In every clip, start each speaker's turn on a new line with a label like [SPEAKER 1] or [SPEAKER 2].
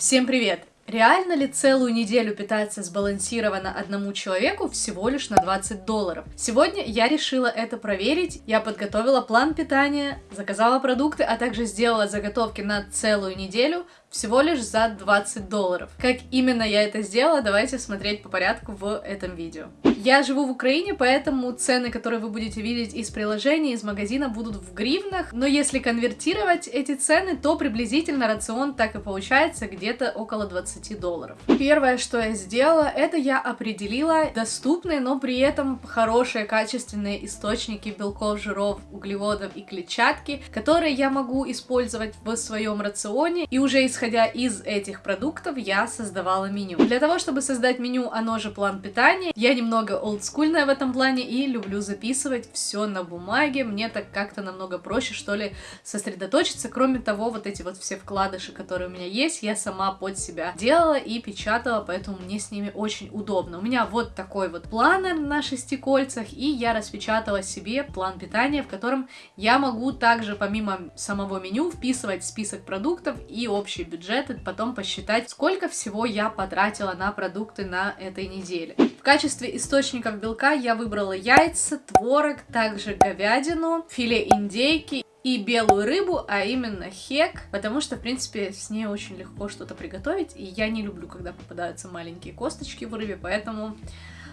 [SPEAKER 1] Всем привет! Реально ли целую неделю питаться сбалансированно одному человеку всего лишь на 20 долларов? Сегодня я решила это проверить. Я подготовила план питания, заказала продукты, а также сделала заготовки на целую неделю всего лишь за 20 долларов. Как именно я это сделала, давайте смотреть по порядку в этом видео. Я живу в Украине, поэтому цены, которые вы будете видеть из приложения, из магазина, будут в гривнах, но если конвертировать эти цены, то приблизительно рацион так и получается где-то около 20 долларов. Первое, что я сделала, это я определила доступные, но при этом хорошие, качественные источники белков, жиров, углеводов и клетчатки, которые я могу использовать в своем рационе, и уже исходя из этих продуктов я создавала меню. Для того, чтобы создать меню, оно же план питания, я немного немного олдскульная в этом плане и люблю записывать все на бумаге. Мне так как-то намного проще, что ли, сосредоточиться. Кроме того, вот эти вот все вкладыши, которые у меня есть, я сама под себя делала и печатала, поэтому мне с ними очень удобно. У меня вот такой вот планер на шести кольцах, и я распечатала себе план питания, в котором я могу также помимо самого меню вписывать список продуктов и общий бюджет, и потом посчитать, сколько всего я потратила на продукты на этой неделе. В качестве источников белка я выбрала яйца, творог, также говядину, филе индейки и белую рыбу, а именно хек, потому что, в принципе, с ней очень легко что-то приготовить, и я не люблю, когда попадаются маленькие косточки в рыбе, поэтому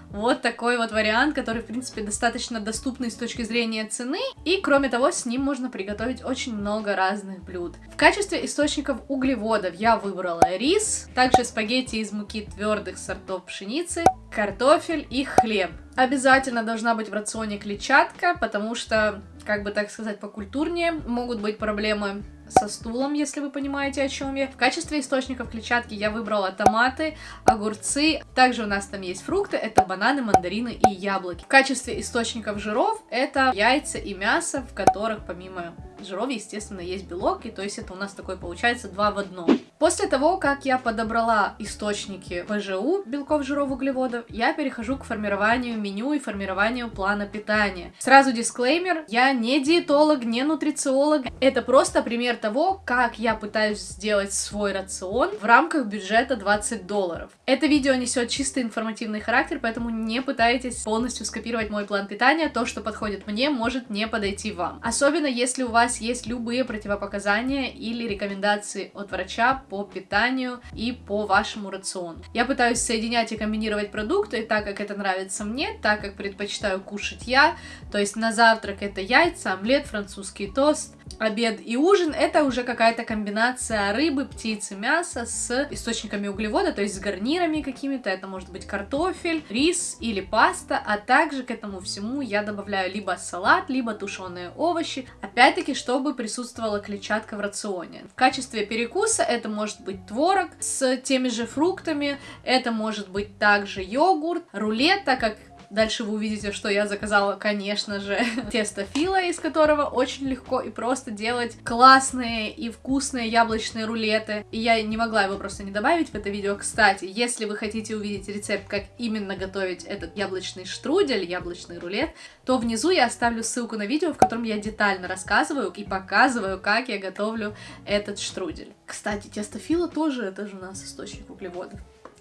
[SPEAKER 1] вот такой вот вариант, который, в принципе, достаточно доступный с точки зрения цены. И, кроме того, с ним можно приготовить очень много разных блюд. В качестве источников углеводов я выбрала рис, также спагетти из муки твердых сортов пшеницы, картофель и хлеб. Обязательно должна быть в рационе клетчатка, потому что, как бы так сказать, покультурнее могут быть проблемы со стулом, если вы понимаете, о чем я. В качестве источников клетчатки я выбрала томаты, огурцы. Также у нас там есть фрукты, это бананы, мандарины и яблоки. В качестве источников жиров это яйца и мясо, в которых помимо жиров, естественно, есть белок, и то есть это у нас такой получается два в одном. После того, как я подобрала источники ПЖУ, белков, жиров, углеводов, я перехожу к формированию меню и формированию плана питания. Сразу дисклеймер, я не диетолог, не нутрициолог, это просто пример того, как я пытаюсь сделать свой рацион в рамках бюджета 20 долларов. Это видео несет чисто информативный характер, поэтому не пытайтесь полностью скопировать мой план питания, то, что подходит мне, может не подойти вам. Особенно если у вас есть любые противопоказания или рекомендации от врача по питанию и по вашему рациону. Я пытаюсь соединять и комбинировать продукты так, как это нравится мне, так, как предпочитаю кушать я. То есть на завтрак это яйца, омлет, французский тост, обед и ужин это уже какая-то комбинация рыбы, птицы, мяса с источниками углевода, то есть с гарнирами какими-то, это может быть картофель, рис или паста, а также к этому всему я добавляю либо салат, либо тушеные овощи, опять-таки, чтобы присутствовала клетчатка в рационе. В качестве перекуса это может быть творог с теми же фруктами, это может быть также йогурт, рулет, так как Дальше вы увидите, что я заказала, конечно же, тесто фила, из которого очень легко и просто делать классные и вкусные яблочные рулеты. И я не могла его просто не добавить в это видео. Кстати, если вы хотите увидеть рецепт, как именно готовить этот яблочный штрудель, яблочный рулет, то внизу я оставлю ссылку на видео, в котором я детально рассказываю и показываю, как я готовлю этот штрудель. Кстати, тесто фила тоже, это же у нас источник углеводов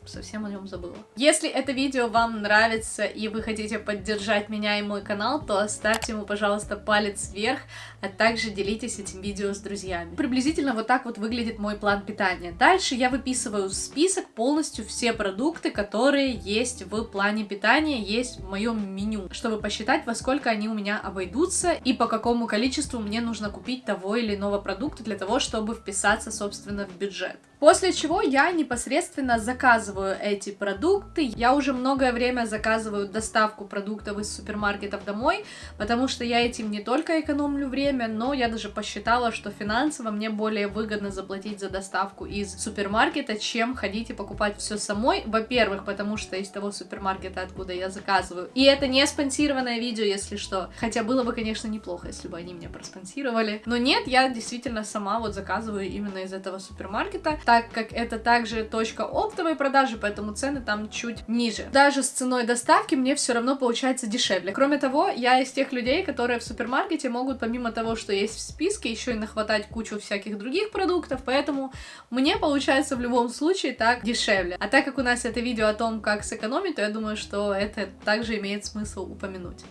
[SPEAKER 1] совсем о нем забыла. Если это видео вам нравится и вы хотите поддержать меня и мой канал, то оставьте ему, пожалуйста, палец вверх, а также делитесь этим видео с друзьями. Приблизительно вот так вот выглядит мой план питания. Дальше я выписываю список полностью все продукты, которые есть в плане питания, есть в моем меню, чтобы посчитать, во сколько они у меня обойдутся и по какому количеству мне нужно купить того или иного продукта для того, чтобы вписаться, собственно, в бюджет. После чего я непосредственно заказываю эти продукты. Я уже многое время заказываю доставку продуктов из супермаркетов домой, потому что я этим не только экономлю время, но я даже посчитала, что финансово мне более выгодно заплатить за доставку из супермаркета, чем ходить и покупать все самой. Во-первых, потому что из того супермаркета, откуда я заказываю. И это не спонсированное видео, если что. Хотя было бы, конечно, неплохо, если бы они меня проспонсировали. Но нет, я действительно сама вот заказываю именно из этого супермаркета так как это также точка оптовой продажи, продажи, поэтому цены там чуть ниже. Даже с ценой доставки мне все равно получается дешевле. Кроме того, я из тех людей, которые в супермаркете могут помимо того, что есть в списке, еще и нахватать кучу всяких других продуктов, поэтому мне получается в любом случае так дешевле. А так как у нас это видео о том, как сэкономить, то я думаю, что это также имеет смысл упомянуть.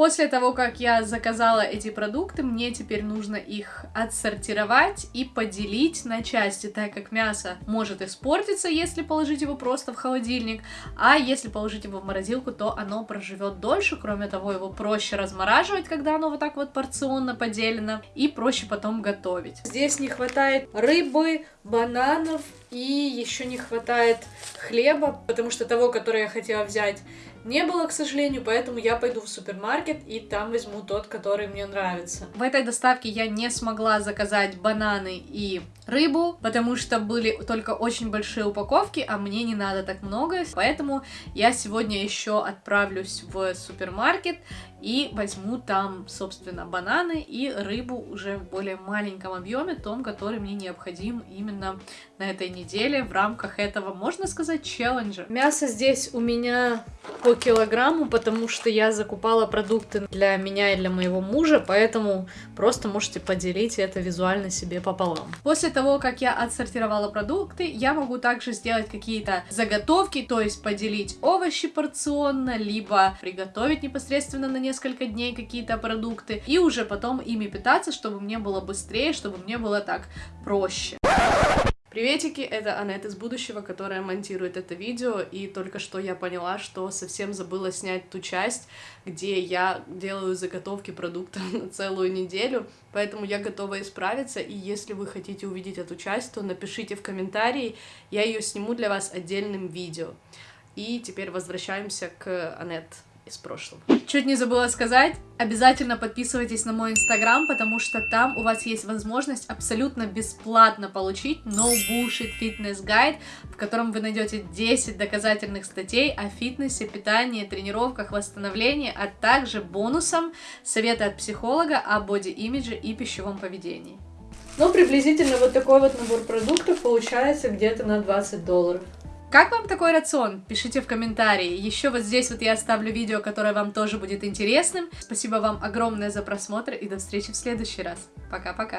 [SPEAKER 1] После того, как я заказала эти продукты, мне теперь нужно их отсортировать и поделить на части, так как мясо может испортиться, если положить его просто в холодильник, а если положить его в морозилку, то оно проживет дольше, кроме того, его проще размораживать, когда оно вот так вот порционно поделено, и проще потом готовить. Здесь не хватает рыбы, бананов, и еще не хватает хлеба, потому что того, который я хотела взять, не было, к сожалению, поэтому я пойду в супермаркет и там возьму тот, который мне нравится. В этой доставке я не смогла заказать бананы и рыбу, потому что были только очень большие упаковки, а мне не надо так много, поэтому я сегодня еще отправлюсь в супермаркет и возьму там, собственно, бананы и рыбу уже в более маленьком объеме, том, который мне необходим именно на этой неделе в рамках этого, можно сказать, челленджа. Мясо здесь у меня по килограмму, потому что я закупала продукты для меня и для моего мужа, поэтому просто можете поделить это визуально себе пополам. После того, как я отсортировала продукты, я могу также сделать какие-то заготовки, то есть поделить овощи порционно, либо приготовить непосредственно на несколько дней какие-то продукты, и уже потом ими питаться, чтобы мне было быстрее, чтобы мне было так проще. Приветики, это Аннет из будущего, которая монтирует это видео, и только что я поняла, что совсем забыла снять ту часть, где я делаю заготовки продуктов на целую неделю, поэтому я готова исправиться, и если вы хотите увидеть эту часть, то напишите в комментарии, я ее сниму для вас отдельным видео. И теперь возвращаемся к Аннет из прошлого. Чуть не забыла сказать, обязательно подписывайтесь на мой инстаграм, потому что там у вас есть возможность абсолютно бесплатно получить No Bullshit Fitness Guide, в котором вы найдете 10 доказательных статей о фитнесе, питании, тренировках, восстановлении, а также бонусом советы от психолога о боди-имидже и пищевом поведении. Ну, приблизительно вот такой вот набор продуктов получается где-то на 20 долларов. Как вам такой рацион? Пишите в комментарии. Еще вот здесь вот я оставлю видео, которое вам тоже будет интересным. Спасибо вам огромное за просмотр и до встречи в следующий раз. Пока-пока.